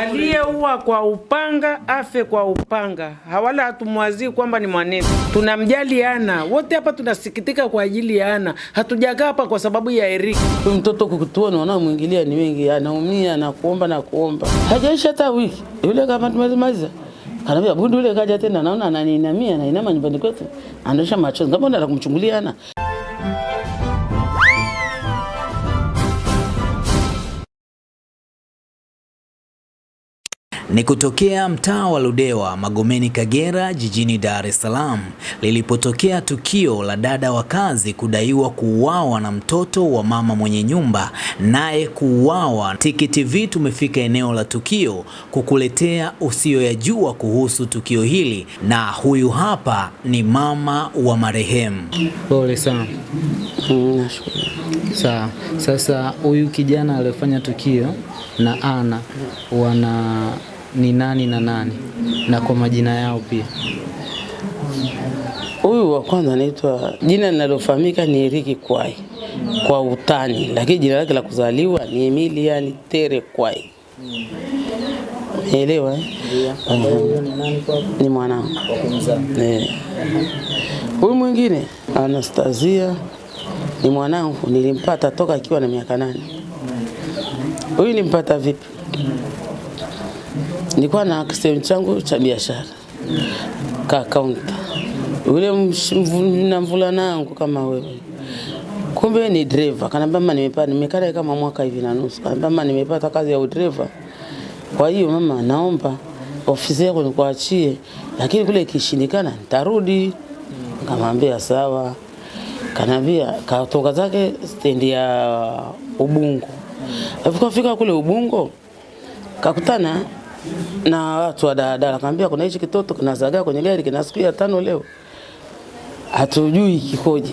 Aliyeua kwa upanga afe kwa upanga, hawala hatumwazii kwamba ni mwanetu, tunamjali Ana. Wote hapa tunasikitika kwa ajili ya Ana, hatujakaa hapa kwa sababu ya Eriki. Huyu mtoto kukutuoni wanaomwingilia ni wengi, anaumia na kuomba na kuomba, hajaisha hata wiki. Yule kama tumemaliza anaambia bundi yule kaja tena, naona ananinamia, anainama nyumbani kwetu, anaosha machozi. Kama ndio kumchungulia Ana. Ni kutokea mtaa wa Ludewa Magomeni Kagera jijini Dar es Salaam lilipotokea tukio la dada wa kazi kudaiwa kuuawa na mtoto wa mama mwenye nyumba naye kuuawa. Tiki TV tumefika eneo la tukio kukuletea usiyoyajua kuhusu tukio hili, na huyu hapa ni mama wa marehemu. Pole sana. Mm. Sawa. Sasa huyu kijana aliyofanya tukio na Ana wana ni nani na nani na kwa majina yao pia? Huyu wa kwanza anaitwa jina linalofahamika ni Eriki Kwai kwa utani, lakini jina lake la kuzaliwa ni Emilian Tere Kwai. Elewa eh? Ni nani kwa Ni mwanangu. Eh. Huyu mwingine Anastasia ni mwanangu, nilimpata toka akiwa na miaka nane. Huyu nilimpata vipi? Nilikuwa na kisehemu changu cha biashara ka kaunta, ule na mvulana wangu kama wewe, kumbe ni driver. Kaniambia mama, nimepata nimekaa kama mwaka hivi na nusu. Kaniambia mama, nimepata kazi ya udereva, kwa hiyo mama, naomba ofisi yako nikuachie, lakini kule ikishindikana nitarudi. Kamwambia sawa. Kanaambia katoka zake stendi ya Ubungo. Alipofika kule Ubungo kakutana na watu wa daladala, kaambia kuna hichi kitoto kinazagaa kwenye gari kina siku ya tano leo, hatujui kikoje,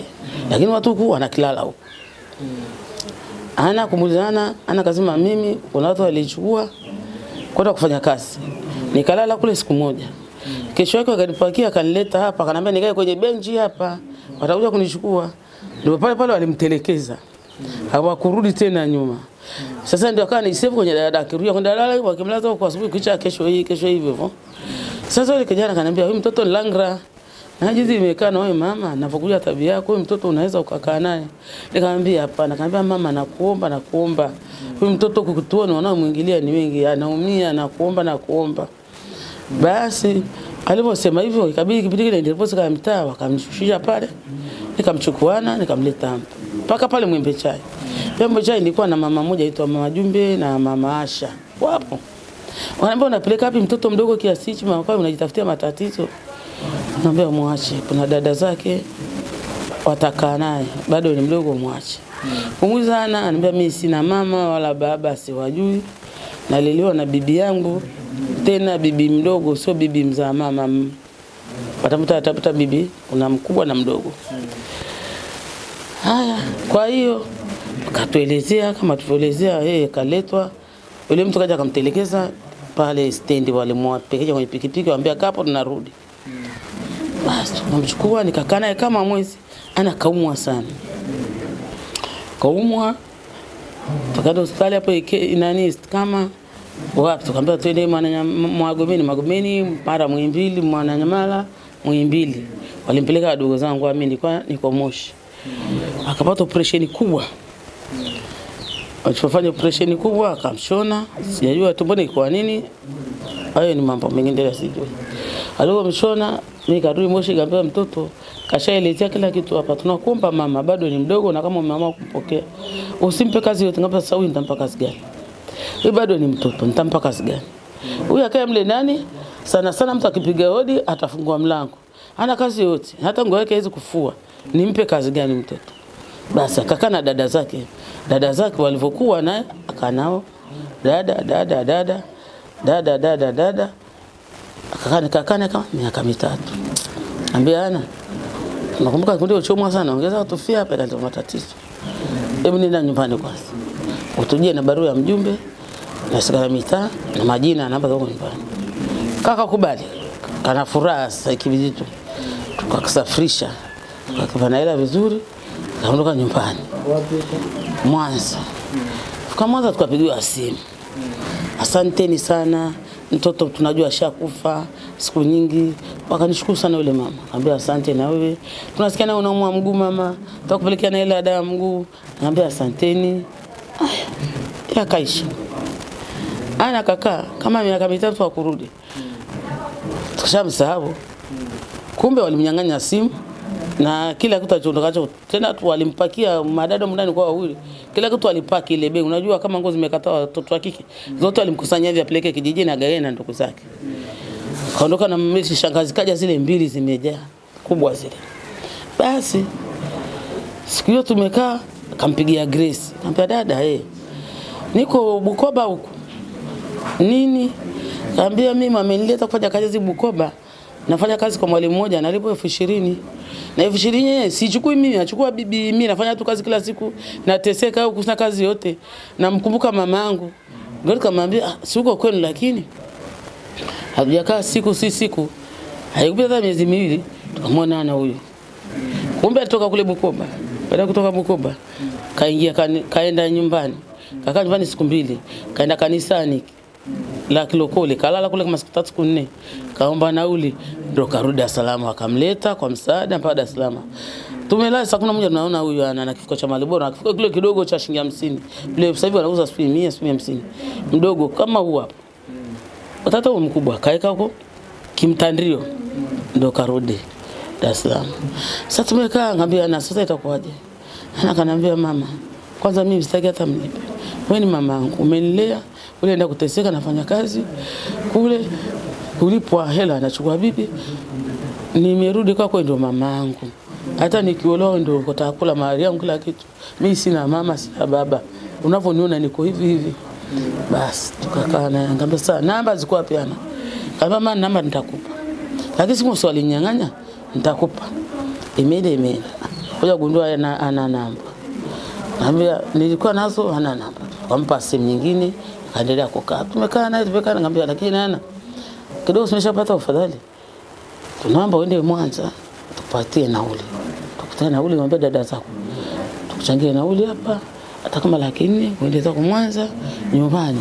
lakini watu huku wanakilala huku. Ana kumulizana, ana kasema mimi kuna watu walichukua kwenda kufanya kazi, nikalala kule siku moja. Kesho yake akanipakia akanileta hapa, akanambia nikae kwenye benchi hapa, watakuja kunichukua. Ndio pale pale walimtelekeza, hawakurudi tena nyuma. Sasa ndio akawa nisave kwenye dada, akirudia kwenda lala wakimlaza kwa asubuhi, kisha kesho hii kesho hivyo hivyo. Sasa yule kijana akaniambia, huyu mtoto langra na jinsi imekaa na wewe mama, ninapokuja tabia yako huyu mtoto unaweza ukakaa naye. Nikamwambia hapana, nikamwambia mama, nakuomba nakuomba. Huyu mtoto kukutuona wanaomwingilia ni wengi, anaumia nakuomba nakuomba. Basi aliposema hivyo ikabidi kipindi kile ndipo sikamtaa mtaa wakamshusha pale. Nikamchukuana nikamleta hapa. Mpaka pale Mwembe Chai. Mwembe Chai nilikuwa na mama moja aitwa Mama Jumbe na Mama Asha. Wapo. Wanaambia unapeleka wapi mtoto mdogo kiasi hichi mama kwa unajitafutia matatizo. Naambia muache, kuna dada zake watakaa naye, bado ni mdogo, muache. Kumuzana anambia mimi sina mama wala baba, siwajui, naliliwa na bibi yangu, tena bibi mdogo, sio bibi mzaa mama. Watamuta atafuta bibi, kuna mkubwa na mdogo. Haya, kwa hiyo katuelezea kama tuelezea, yeye kaletwa yule mtu kaja akamtelekeza pale stendi, walimwapekeja kwenye pikipiki, waambia kapo, tunarudi. Basi namchukua nikakaa naye kama mwezi, ana kaumwa sana, kaumwa tukaenda hospitali hapo nani kama wapi, tukaambia twende Mwagomeni, Magomeni, mara Muhimbili, Mwananyamala, Muhimbili. Walimpeleka wadogo zangu, mimi nilikuwa niko Moshi, akapata operesheni kubwa. alipofanya operesheni kubwa, akamshona, sijajua tumboni kwa nini. Hayo ni mambo mengine ndio sijui. Alipomshona mimi karudi Moshi, kaambia mtoto kashaelezea kila kitu hapa, tunakuomba mama, bado ni mdogo, na kama umeamua kupokea usimpe kazi yote. Ngapa sasa, huyu nitampa kazi gani? Huyu bado ni mtoto, nitampa kazi gani? Huyu akae mle ndani, sana sana mtu akipiga hodi atafungua mlango, ana kazi yote, hata nguo yake haiwezi kufua. Nimpe kazi gani mtoto? Basi akakaa na dada zake, dada zake walivyokuwa naye akanao dada dada dada dada dada dada, akakaa nikakaa naye kama miaka mitatu. Ambia ana nakumbuka kundi uchomwa sana, ongeza kutufia hapa ndio matatizo. Hebu nenda nyumbani kwanza, utujie na barua ya mjumbe na sigara mitaa na majina na namba za nyumbani. Kaka kubali, kana furaha sasa ikibidi tu tukakusafirisha tukakipa hela vizuri, kaondoka nyumbani? Mwanza. Fika Mwanza tukapigiwa simu. Asanteni sana, mtoto tunajua ashakufa siku nyingi. Wakanishukuru sana yule mama, kaambia asante na wewe, tunasikia na unaumwa mguu mama, tutakupelekea na hela dawa mguu. Naambia asanteni. Aya, yakaisha. Ana kaka kama miaka mitatu wa kurudi, tukashamsahau. Kumbe walimnyang'anya simu na kila kitu alichoondokacho tena tu walimpakia madada mndani kwa wawili, kila kitu alipaki ile begi. Unajua kama nguo zimekataa watoto wa kike zote alimkusanyia hivi apeleke kijijini agawe na ndugu zake. Kaondoka na mmeshi, shangazi kaja zile mbili zimejaa kubwa zile. Basi siku hiyo tumekaa, kampigia Grace, kaambia dada, eh, niko Bukoba huku nini? Kaambia mimi amenileta kufanya kazi Bukoba nafanya kazi kwa mwalimu mmoja nalipo elfu ishirini na elfu ishirini yenyewe sichukui mimi, nachukua bibi. Mimi nafanya tu kazi kila siku, nateseka au kusina kazi yote. Namkumbuka mama yangu, ndio kamwambia ah, si uko kwenu, lakini hatujakaa siku si siku, haikupita hata miezi miwili, tukamwona ana huyo. Kumbe alitoka kule Bukoba. Baada ya kutoka Bukoba kaingia kaenda nyumbani, kakaa nyumbani siku mbili, kaenda kanisani la Kilokole, kalala kule kama siku tatu siku nne, kaomba nauli, ndo karudi Dar es Salaam, akamleta kwa msaada mpaka Dar es Salaam. Tumelala saa kumi na moja tunaona huyu ana na kifuko cha malibora na kifuko kile kidogo cha shilingi hamsini. Vile sasa hivi wanauza sijui mia sijui hamsini. Mdogo kama huu hapa. Watoto wa mkubwa kaeka huko kimtandio ndo karudi Dar es Salaam. Sasa tumekaa ngambia na sasa itakuwaje? Ana kanambia mama, kwanza mimi sitaki hata mlipe. Wewe ni mama yangu, umenilea, ulienda kuteseka, nafanya kazi kule, kulipwa hela anachukua bibi. Nimerudi kwako, ndio mamangu. Hata nikiolewa ndio utakula mahari yangu kila kitu. Mimi sina mama, sina baba. Unavyoniona niko hivi hivi. Basi tukakaa naye, ngamba sana namba ziko wapi ana? Kama mama namba nitakupa. Lakini simu swali nyang'anya nitakupa. Imeenda imeenda. Kuja gundua ana, ana namba. Naambia nilikuwa nazo ana namba. Kampa simu nyingine akaendelea kukaa. Tumekaa naye tumekaa ngambia lakini ana kidogo tumeshapata ufadhali. Tunaomba uende Mwanza tupatie nauli. Tukutane nauli mwambie dada zako. Tukuchangie nauli hapa hata kama laki nne uende zako Mwanza nyumbani.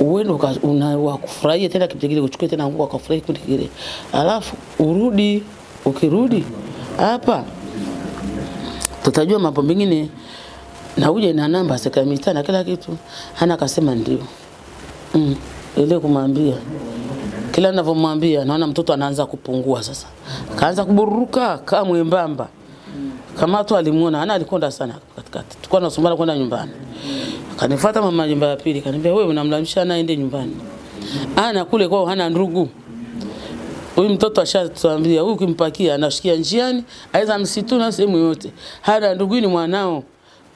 Uende una wakufurahia tena kipindi kile uchukue tena nguo akafurahi kipindi kile. Alafu urudi ukirudi hapa tutajua mambo mengine na uje na namba seka mita na kila kitu. Hana akasema ndio. Mm. Ile kumwambia kila ninavyomwambia naona mtoto anaanza kupungua sasa. Kaanza kubururuka kama mwembamba. Kama tu alimuona ana alikonda sana katikati. Tulikuwa tunasumbana kwenda nyumbani. Akanifuata mama nyumba ya pili, kaniambia wewe unamlamisha na aende nyumbani. Ana kule kwao hana ndugu. Huyu mtoto ashatuambia huyu kimpakia anashikia njiani, aweza msituni na sehemu yote. Hana ndugu ni mwanao.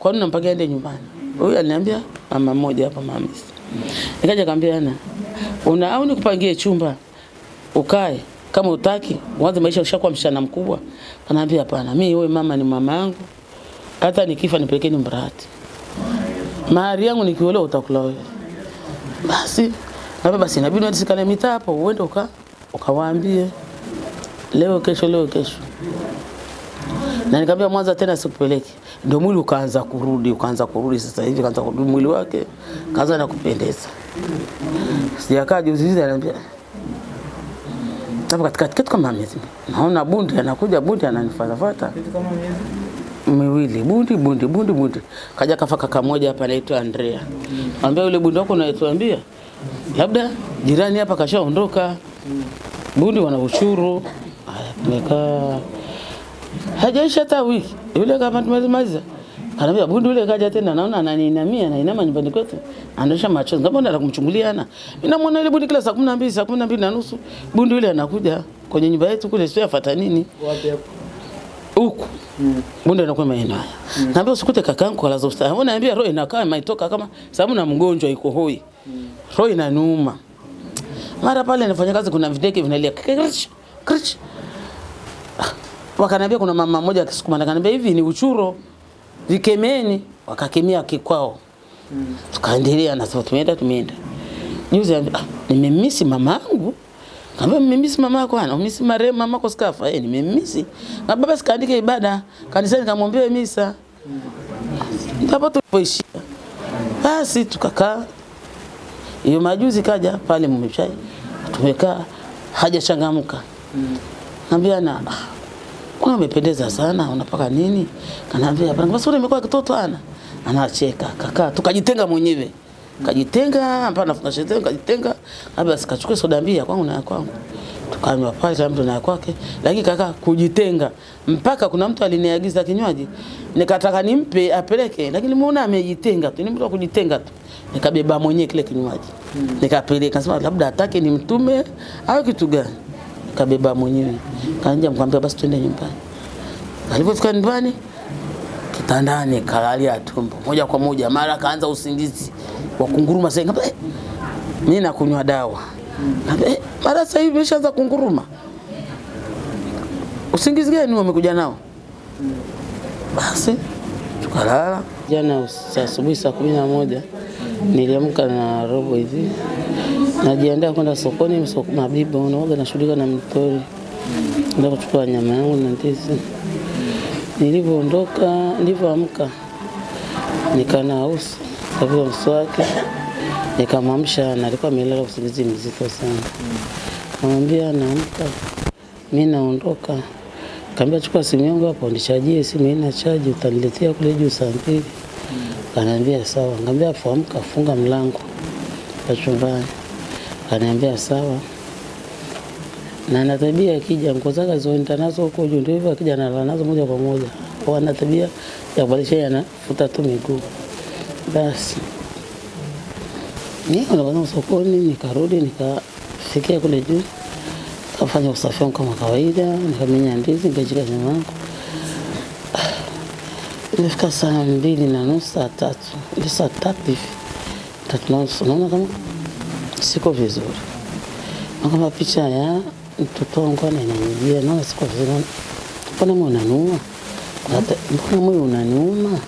Kwa nini nampakia aende nyumbani? Huyu aliniambia mama mmoja hapa mama. Nikaja kaambia ana una au nikupangie chumba ukae kama utaki uanze maisha ushakuwa mshana mkubwa. Kanaambia hapana, mimi wewe mama ni mama yangu. Hata nikifa nipelekeni mbarati. Mahari yangu nikiolewa utakula wewe. Basi na basi inabidi uende sikale mitaa hapo uende uka ukawaambie leo kesho leo kesho. Na nikamwambia Mwanza tena sikupeleke. Ndio mwili ukaanza kurudi, ukaanza kurudi sasa hivi kaanza kurudi mwili wake kaanza na kupendeza. Sijakaa juzi hizi ananiambia Hapo katika kitu kama miezi. Naona bundi anakuja bundi ananifuatafuata. Miwili, bundi bundi bundi bundi. Kaja kafa kaka moja hapa anaitwa Andrea. Ambia yule bundi wako unayetuambia labda jirani hapa kashaondoka. Bundi wana ushuru. Haya, tumekaa hajaisha hata wiki. Yule kama tumemaliza. Anambia bundi yule kaja tena naona ananiinamia na inama nyumbani kwetu. Anaosha machozi. Ngamba ndo kumchungulia ana. Mimi namuona yule bundi kila saa 12 saa 12 na nusu. Bundi yule anakuja kwenye nyumba yetu kule sio afuata nini? Wapi hapo? Huku. Bundi anakuwa maeneo haya. Mm. Naambia usikute kakangu kalaza hospitali. Mbona naambia roho inakaa maitoka kama sababu na mgonjwa iko hoi. Mm. Roho inanuma. Mara pale nafanya kazi kuna videke vinalia. Krich, krich. Wakaniambia kuna mama mmoja akisukuma akaniambia hivi ni uchuro. Vikemeni wakakemea kikwao. Mm. Tukaendelea na sasa tumeenda tumeenda. Juzi ah, nimemisi mama yangu. Kamba nimemisi mama yako ana, umisi marehemu mama yako sikafa. Eh, nimemisi. Na baba sikaandike ibada. Kanisani kamwombea misa. Ndipo tulipoishia. Basi tukakaa Hiyo majuzi kaja pale mmeshai. Tumekaa hajachangamka. Naambia na "Ah, Mbona umependeza sana, unapaka nini? Kanaambia hapana, basi nimekuwa kitoto ana. Anacheka, Kaka tukajitenga mwenyewe. Kajitenga, hapa nafunga shetani kajitenga. Labda sikachukue soda mbili kwangu na kwangu. Tukanywa pale kila mtu na kwake, lakini kaka kujitenga mpaka kuna mtu aliniagiza kinywaji nikataka nimpe apeleke, lakini muona amejitenga tu, ni mtu wa kujitenga tu. Nikabeba mwenyewe kile kinywaji nikapeleka, nasema labda atake nimtume au kitu gani kabeba mwenyewe. Kanja mkwambia basi twende nyumbani. Alipofika nyumbani kitandani kalalia tumbo moja kwa moja, mara kaanza usingizi wa kunguruma. Sasa eh, mimi nakunywa dawa. Eh, mara sasa hivi imeshaanza kunguruma. Usingizi gani umekuja nao? Basi tukalala. Jana asubuhi saa kumi na moja niliamka na robo hivi najiandaa kwenda sokoni mabibi unaoga nashughulika na mtori ndio kuchukua nyama yangu na ndizi. Nilivyoondoka, nilivyoamka nikana uso kapiga mswaki, nikamwamsha na alikuwa amelala usingizi mzito sana. Namwambia naamka, mimi naondoka. Kaambia chukua simu yangu hapo nichajie, simu haina chaji, utaniletea kule juu saa mbili. Kanaambia sawa. Ngambia afu amka, funga mlango wa chumbani. Kaniambia sawa. Na ana tabia akija nguo zake alizoenda nazo huko juu ndio hivyo akija analala nazo moja kwa moja. Kwa ana tabia ya kubadilisha anafuta tu miguu. Basi. Ni nikaenda sokoni nikarudi nikafikia kule juu. Kafanya usafi wangu kama kawaida, nikamenya ndizi, nikachika nyama yangu. Saa mbili na nusu, saa tatu, saa tatu hivi, tatu na nusu, naona kama siko vizuri, Nakama picha ya mtoto wangu ananijia, naona siko vizuri. Mbona unaniuma? Hata- Mbona mimi unaniuma?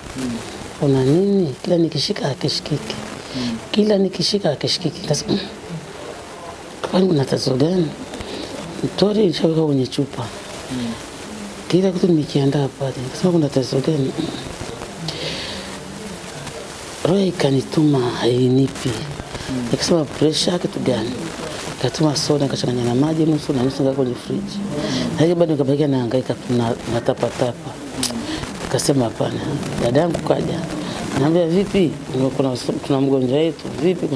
Una nini? Kila nikishika akishikiki, kila nikishika akishikiki. Nikasema "Mm, kwani kuna tatizo gani? Mtori ilishaweka kwenye chupa kila kitu nikiandaa pale, nikasema kuna tatizo gani? Roho ikanituma hainipi, nikasema presha kitu gani? Nikatuma soda nikachanganya na maji nusu na nusu, kwenye kwenye Na hiyo bado nikabaki nahangaika tu na na tapa tapa. Nikasema hapana. Dadangu kaja naambia, vipi, kuna tuna mgonjwa wetu, vipi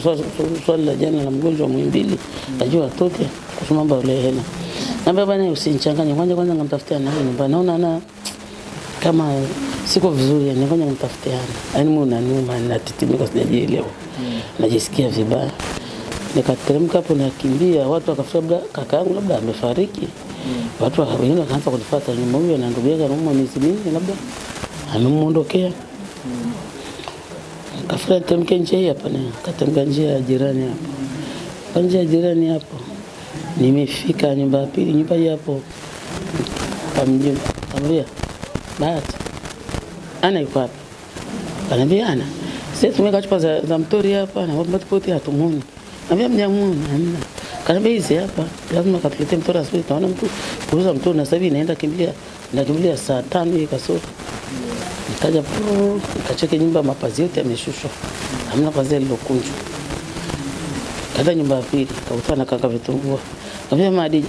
swali la jana la mgonjwa wa Muhimbili, najua atoke mambo ya hela. Naambia bwana, usinichanganye kwanza, kwanza ngamtafutia naye nyumbani, naona na kama siko vizuri, yani mtafute hapa yani mimi unaniuma, ninatetemeka, sijajielewa, najisikia vibaya. Nikateremka hapo nakimbia, watu wakafika, labda kaka yangu labda amefariki. Watu wa- wengine wakaanza kunifuata nyuma, huyo na ndugu yake anaumwa miezi minne, labda amemwondokea. kafika nitemke njia hii hapa, katemka njia ya jirani hapo, kwa njia ya jirani hapo nimefika nyumba ya pili, nyumba hii hapo kwa mjumba, kamwambia Bahati, ana yuko hapa? Anambia ana. Sisi tumeka chupa za, za mtori hapa na pote hatumuoni. Anambia mjamuona, hamna. Kaniambia hizi hapa, lazima katuletee mtori asubuhi, taona mtu kuuza mtori na sasa hivi inaenda kimbilia, inakimbilia saa tano hii kasoro. Nikaja po, nikacheki nyumba mapazi yote yameshushwa. Hamna pazia lilokunjwa. Kaenda nyumba ya pili, kakutana na kaka vitumbua. Kaambia Madija,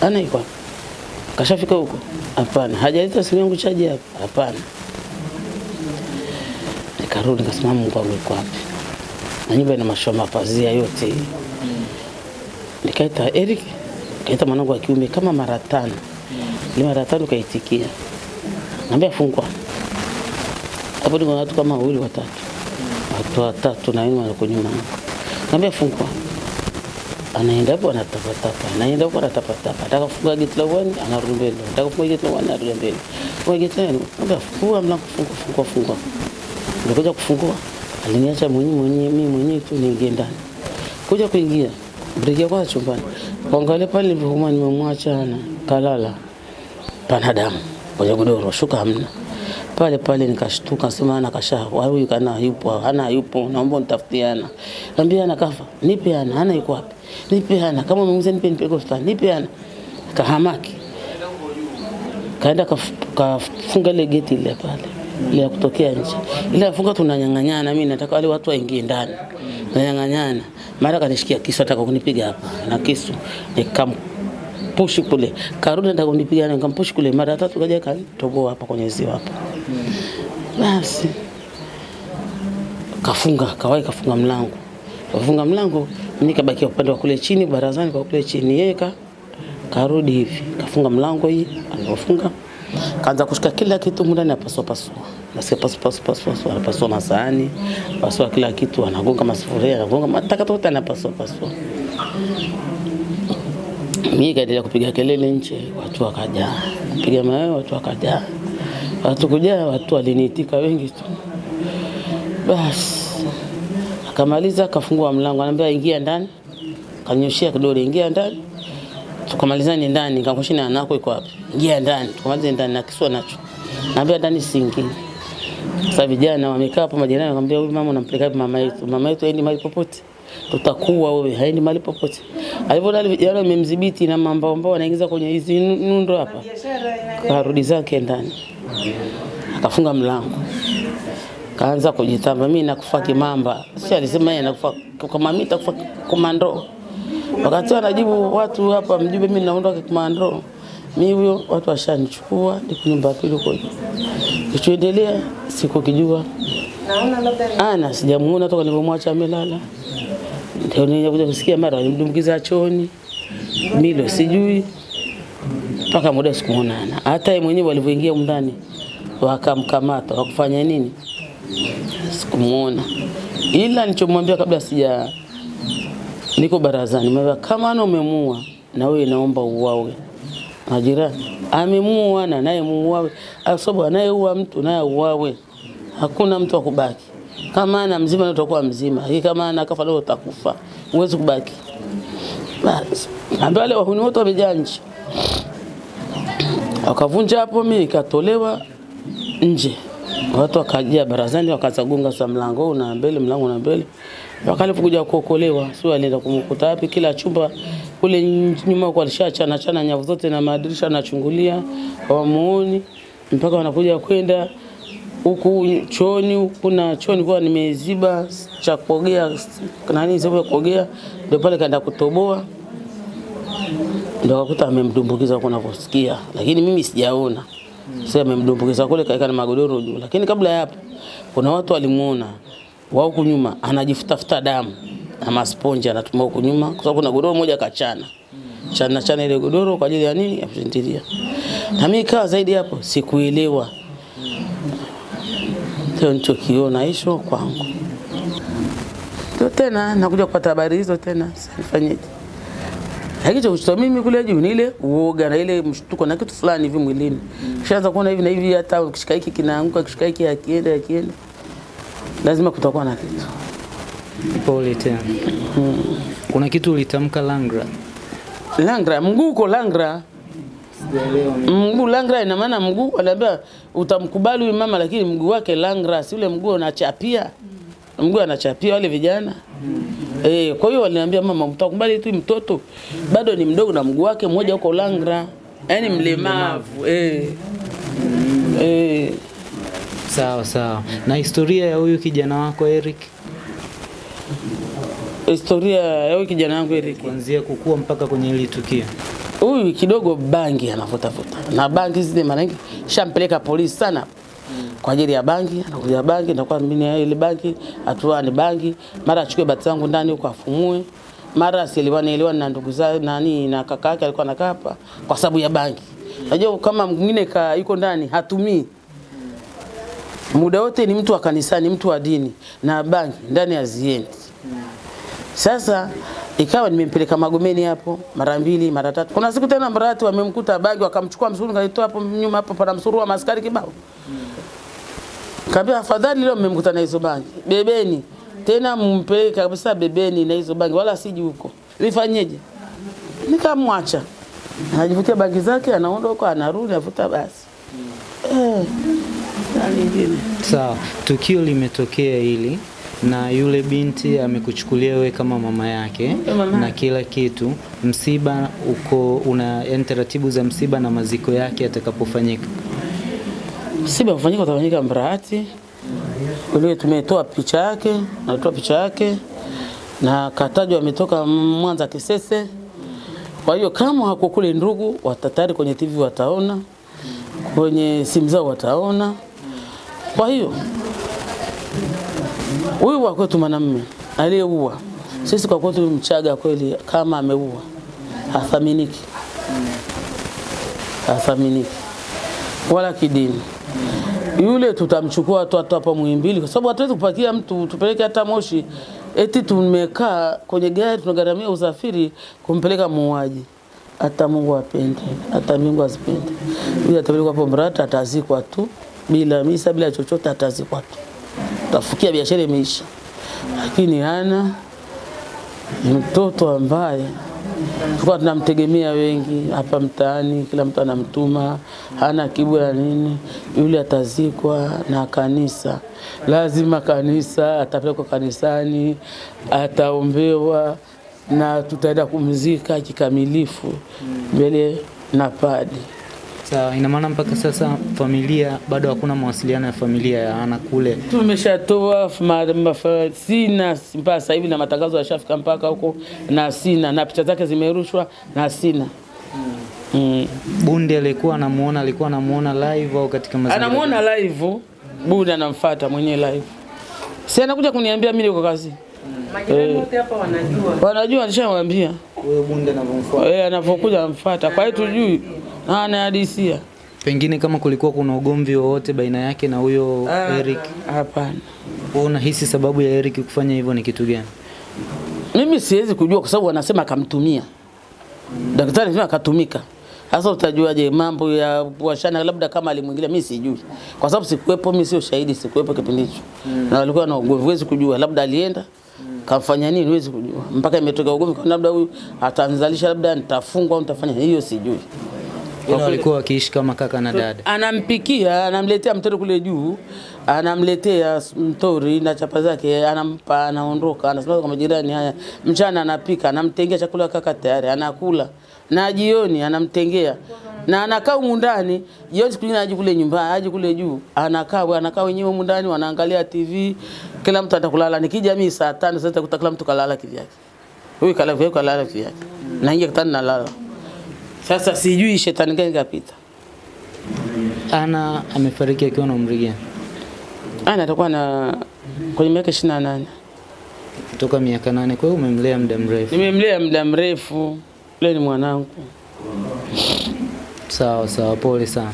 ana yuko hapa? Kashafika huko? Hapana. Hajaleta simu yangu chaji hapa? Hapana. Nikarudi nikasema Mungu wangu yuko wapi? Na nyumba ina mashua mapazia yote. Nikaita Eric, nikaita mwanangu wa kiume kama mara tano. Ni mara tano kaitikia. Naambia fungua. Hapo niko watu kama wawili watatu. Watu watatu na wengine wako nyuma. Naambia fungua anaenda hapo anatapatapa, anaenda huko anatapatapa, kufunga geti la anarudi mbele, kufunga geti la anarudi mbele, Kwa geti la mlango, fungua fungua fungua. Nilikuja kufungua, aliniacha mwenyewe mwenyewe, mimi mwenyewe tu niingie ndani. Kuja kuingia, breki kwa chumbani, kuangalia pale nilipokuwa nimemwacha ana kalala, pana damu. Kwenye godoro, shuka hamna. Pale pale nikashtuka, sema ana kasha huyu kana yupo ana yupo, naomba nitafutie ana, Niambia ana kafa, nipe ana, ana yuko wapi? Nipe ana, kama umeuza nipe nipe hospitali, nipe ana. Kahamaki. Kaenda kafunga ile geti ile pale ile ya kutokea nje, ile afunga tunanyang'anyana, mimi nataka wale watu waingie ndani, tunanyang'anyana. Mara kanishikia kisu ataka kunipiga hapa na kisu. Nikam push kule, karudi nataka kunipiga na nikampushi kule, mara tatu kaja katoboa hapa kwenye ziwa hapa. Basi. Kafunga kawai kafunga mlango. Kafunga mlango mimi kabaki upande wa kule chini barazani kwa kule chini. Yeye ka karudi hivi. Kafunga mlango hii alipofunga kaanza kushika kila kitu ndani apasua pasua nasikia pasua pasua pasua pasua anapasua masahani pasua kila kitu anagonga masufuria anagonga mataka yote anapasua pasua mimi kaendelea kupiga kelele nje watu wakaja. Kupiga mawe watu wakaja. Watu kuja watu waliniitika wengi tu. Basi akamaliza akafungua mlango, anambia ingia ndani, kanyoshia kidole, ingia ndani. Tukamalizani ndani, nikakushina na anako iko hapa, Ingia ndani, tukamaliza ndani na kiswa nacho. Naambia ndani singi. Sasa vijana wamekaa hapo, majirani wakamwambia huyu mama unampeleka wapi mama yetu? Mama yetu haendi mahali popote. Tutakuwa wewe, haendi mahali popote. alipo wale vijana wamemdhibiti na mambo ambao wanaingiza kwenye hizi nundo hapa. Karudi zake ndani. Akafunga mlango kaanza kujitamba, mimi nakufa kimamba. Sio alisema yeye nakufa kama mimi kwa komando. Wakati anajibu watu hapa mjumbe, mimi naondoka komando. Mimi huyo watu washanichukua, niko nyumba pili huko. Kichoendelea siko kijua. Ana sijamuona toka nilipomwacha amelala. Ndio nilikuja kusikia mara walimdumkiza choni Milo sijui mpaka muda sikuonana. Hata yeye mwenyewe walivyoingia ndani wakamkamata wakufanya nini sikumuona, ila nilichomwambia kabla sija niko barazani, mwambia kama ana umemua na wewe naomba uwawe. Majira amemua na naye muuawe, sababu anayeua mtu naye uwawe. Hakuna mtu wa kubaki. Kama ana mzima ndio utakuwa mzima, hii kama ana kafa leo utakufa, huwezi kubaki. Basi. Ambaye wale wahuni wote wamejaa nchi, hapo, mimi katolewa nje. Watu wakajia barazani wakazagonga sa mlango. Na mbele mlango na mbele wakalipokuja kuokolewa sio alienda kumkuta wapi kila chumba kule nyuma kwa alishachana chana nyavu zote na madirisha anachungulia hawamuoni mpaka wanakuja kwenda huku chooni kuna chooni kwa nimeziba cha kuogea nani sio kuogea ndio pale kaenda kutoboa. Ndio akakuta amemdumbukiza kuna kusikia lakini mimi sijaona. Sasa amemdumbukiza kule kaika na magodoro juu, lakini kabla ya hapo kuna watu walimuona wa huku nyuma anajifutafuta damu na masponji anatumia huku nyuma, kwa sababu kuna godoro moja kachana chana chana ile godoro kwa ajili ya nini? Ya kushindilia. Na mimi kawa zaidi hapo sikuelewa, ndio nilichokiona hicho kwangu. Ndio tena nakuja kupata habari hizo tena, sifanyeje? Lakini cha kushtua mimi kule juu ni ile uoga na ile mshtuko na kitu fulani hivi mwilini. Kishaanza kuona hivi na hivi, hata ukishika hiki kinaanguka, ukishika hiki akienda akienda, lazima kutakuwa na kitu. Pole tena. Kuna kitu ulitamka Langra. Langra, mguu uko Langra. Mguu Langra ina maana mguu anaambia utamkubali huyu mama, lakini mguu wake Langra, si ule mguu unachapia. Mguu anachapia wale vijana. Eh, kwa hiyo waliniambia mama, mtakubali tu mtoto bado ni mdogo na mguu wake mmoja uko Langra, yaani mlemavu. Eh. Eh. Sawa sawa. Na historia ya huyu kijana wako Eric Historia ya huyu kijana wangu Eric. kuanzia kukua mpaka kwenye hili tukio. Huyu kidogo bangi anavutafuta. Na bangi zile mara nyingi shampeleka polisi sana. Kwa ajili ya bangi, anakuja bangi, nakuwa mimi na ile bangi, atua ni bangi, mara achukue bati zangu ndani huko afumue. Mara sielewani elewani na ndugu zake nani na kaka yake alikuwa anakaa hapa kwa sababu ya bangi. Unajua kama mwingine yuko ndani hatumii muda wote ni mtu wa kanisani, mtu wa dini na bangi ndani ya ziendi. Sasa ikawa nimempeleka Magomeni hapo mara mbili mara tatu. Kuna siku tena Mrati wamemkuta bagi wakamchukua msuru kalitoa hapo nyuma hapo pana msuru wa maskari kibao. Kaambia afadhali leo mmemkuta na hizo bangi. Bebeni. Tena mpeleke kabisa bebeni na hizo bangi wala siji huko. Nifanyeje? Nikamwacha. Anajivutia bangi zake anaondoka anarudi afuta basi. Eh. Sawa, tukio limetokea hili na yule binti amekuchukulia wewe kama mama yake mama. na kila kitu. Msiba uko una yani, taratibu za msiba na maziko yake atakapofanyika. Msiba ufanyika utafanyika Mbarati. Ule tumetoa picha yake, natoa picha yake. na katajwa ametoka Mwanza Kisese. Kwa hiyo kama wako kule ndugu, watatari kwenye TV wataona, kwenye simu zao wataona. Kwa hiyo huyu wa kwetu mwanamume aliyeua, sisi kwa kwetu Mchaga kweli, kama ameua hathaminiki, hathaminiki. Wala kidini. Yule tutamchukua tu hapa Muhimbili, kwa sababu hatuwezi kupakia mtu tupeleke hata Moshi. Eti tumekaa kwenye gari tunagharamia usafiri kumpeleka muuaji. Hata Mungu apende, hata Mungu asipende, yule atapelekwa hapo Mrata, atazikwa tu bila misa, bila chochote, atazikwa tu, tafukia biashara imeisha. Lakini hana ni mtoto ambaye tulikuwa tunamtegemea wengi hapa mtaani, kila mtu anamtuma, hana kibwa nini. Yule atazikwa na kanisa, lazima kanisa, atapelekwa kanisani, ataombewa na tutaenda kumzika kikamilifu mbele na padi. Sawa, ina maana mpaka sasa familia bado hakuna mawasiliano ya familia ya Ana kule. Tumeshatoa sina mpaka sasa hivi, na matangazo yashafika mpaka huko, na sina na picha zake zimerushwa na sina mm. Mm. Bunde alikuwa anamuona, alikuwa anamuona live au katika mazingira anamuona live, Bunde anamfuata mwenyewe live, si anakuja kuniambia mimi niko kazi, Majirani wote hapa wanajua. wanajua nishawaambia. Huyo Bunde anavyomfuata. eh, anavyokuja anamfuata. Kwa hiyo tujui anahadisia. Pengine kama kulikuwa kuna ugomvi wowote baina yake na huyo Eric, Hapana, wewe unahisi sababu ya Eric kufanya hivyo ni kitu gani? mimi siwezi kujua kwa sababu wanasema akamtumia. Daktari, anasema akatumika. Sasa utajuaje mambo ya washana, labda kama alimwingilia, mimi sijui, kwa sababu sikuwepo, mimi sio shahidi, sikuwepo kipindi hicho. Na walikuwa na ugomvi, huwezi kujua, labda alienda kamfanya nini, huwezi kujua. Mpaka imetoka ugomvi, kwa labda huyu atanzalisha, labda nitafungwa au nitafanya hiyo, sijui. Ila walikuwa wakiishi kama kaka na dada. anampikia anamletea mtori kule juu, anamletea mtori na chapa zake, anampa, anaondoka, anasema kwa majirani, haya mchana anapika, anamtengea chakula kaka tayari anakula, na jioni anamtengea na anakaa humu ndani. Jioni siku nyingine aje kule nyumbani, aje kule juu, anakaa anakaa wenyewe humu ndani, wanaangalia TV, kila mtu atakulala. Nikija mimi saa tano sasa utakuta kila mtu kalala kivyake, huyu kalala huyu kalala kivyake, naingia kitanda nalala. Sasa sijui shetani gani kapita. Ana amefariki akiwa na umri gani? Ana atakuwa na kwenye miaka ishirini na nane. Kutoka miaka nane. Kwa hiyo umemlea muda mrefu. Nimemlea muda mrefu, yule ni mwanangu. Sawa sawa, pole sana.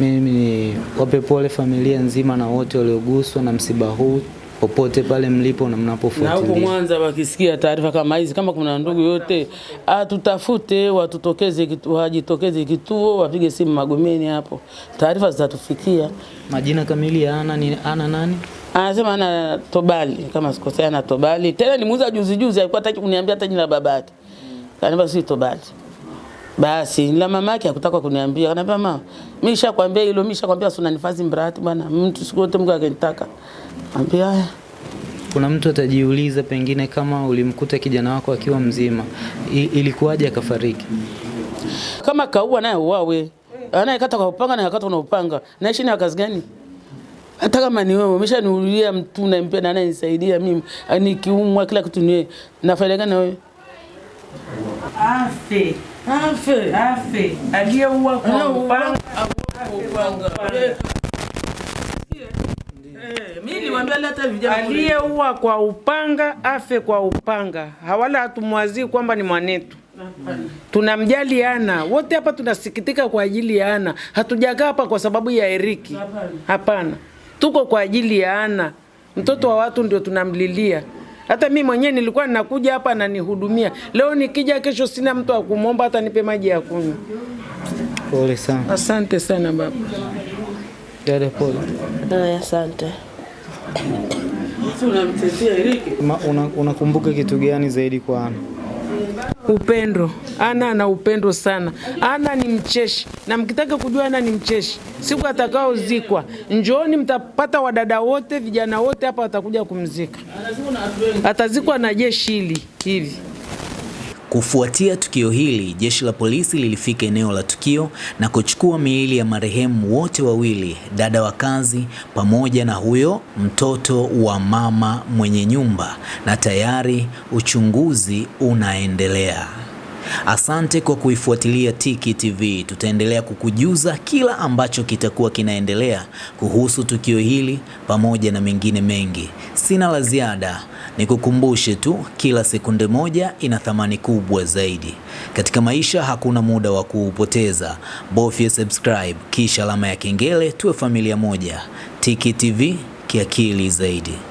Mimi ni wape pole familia nzima na wote walioguswa na msiba huu popote pale mlipo na mnapofuatilia. Na huko. Mwanza wakisikia taarifa kama hizi, kama kuna ndugu yote atutafute, watutokeze, kitu- wajitokeze kituo, wapige simu Magomeni hapo, taarifa zitatufikia. Majina kamili ya Ana ni Ana nani? Anasema ana Tobali, kama sikosea, ana Tobali. Tena nimuuza juzi juzi, alikuwa hataki kuniambia hata jina la babake, kaniambia si Tobali. Basi la mama yake hakutaka kuniambia, Anambia mama, mimi nishakwambia hilo, mimi nishakwambia sio nifasi mbrati bwana, mtu siku yote Mungu akinitaka. Anambia haya. Kuna mtu atajiuliza pengine kama ulimkuta kijana wako akiwa mzima, ilikuwaje akafariki? kama kaua naye uwawe, anayekata kwa upanga na akata na upanga, naishi na kazi gani? Hata kama ni wewe umeshaniulia mtu na anayenisaidia mimi, nikiumwa kila kitu ni wewe, na faida na wewe? Afe, Afe afe. Kwa upanga. vijana Aliyeua kwa upanga afe kwa upanga. Hawala hatumwazii kwamba ni mwanetu. Tunamjali Ana wote hapa, tunasikitika kwa ajili ya Ana. Hatujakaa hapa kwa sababu ya Eriki, hapana. Tuko kwa ajili ya Ana, mtoto wa watu ndio tunamlilia. Hata mimi mwenyewe nilikuwa ninakuja hapa nanihudumia, Leo nikija, kesho sina mtu wa kumwomba hata nipe maji ya kunywa. Pole sana. Asante sana baba. Dada pole. Haya, asante. unamtetea Eriki. Ma- una- Unakumbuka kitu gani zaidi kwa Ana? Upendo. Ana ana upendo sana. Ana ni mcheshi, na mkitaka kujua Ana ni mcheshi, siku atakaozikwa, njooni, mtapata wadada wote, vijana wote hapa watakuja kumzika. Atazikwa na jeshi hili hivi. Kufuatia tukio hili, jeshi la polisi lilifika eneo la tukio na kuchukua miili ya marehemu wote wawili, dada wa kazi pamoja na huyo mtoto wa mama mwenye nyumba, na tayari uchunguzi unaendelea. Asante kwa kuifuatilia Tiki TV. Tutaendelea kukujuza kila ambacho kitakuwa kinaendelea kuhusu tukio hili pamoja na mengine mengi. Sina la ziada, nikukumbushe tu, kila sekunde moja ina thamani kubwa zaidi. Katika maisha hakuna muda wa kuupoteza. Bofya subscribe kisha alama ya kengele, tuwe familia moja. Tiki TV, kiakili zaidi.